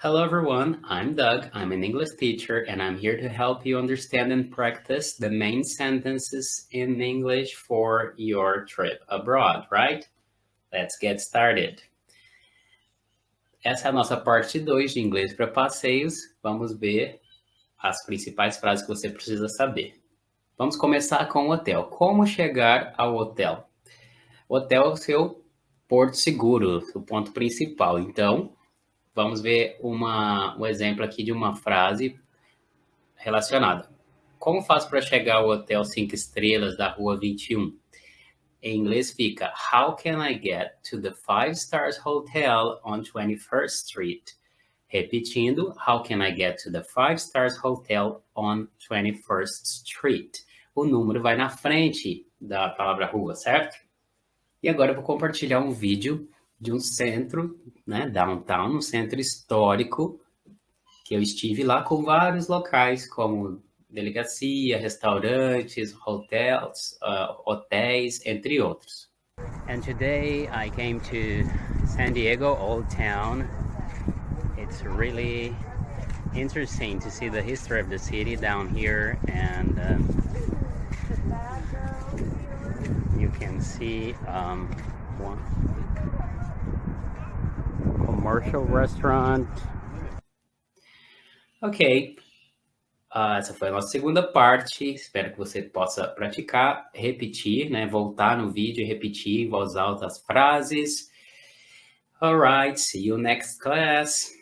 Hello everyone, I'm Doug, I'm an English teacher and I'm here to help you understand and practice the main sentences in English for your trip abroad, right? Let's get started. Essa é a nossa parte 2 de inglês para passeios. Vamos ver as principais frases que você precisa saber. Vamos começar com o hotel. Como chegar ao hotel? O hotel é o seu porto seguro, o ponto principal. Então, vamos ver uma, um exemplo aqui de uma frase relacionada. Como faço para chegar ao hotel 5 estrelas da rua 21? Em inglês fica How can I get to the Five Stars Hotel on 21st Street? Repetindo, How can I get to the Five Stars Hotel on 21st Street? O número vai na frente da palavra rua, certo? E agora eu vou compartilhar um vídeo de um centro, né, downtown, um centro histórico, que eu estive lá com vários locais, como delegacia, restaurantes, hotels, uh, hotéis, entre outros. And today I came to San Diego Old Town. It's really interesting to see the history of the city down here and um, you can see um, one commercial restaurant. Ok, uh, essa foi a nossa segunda parte. Espero que você possa praticar, repetir, né? Voltar no vídeo e repetir em voz alta as frases. Alright, see you next class.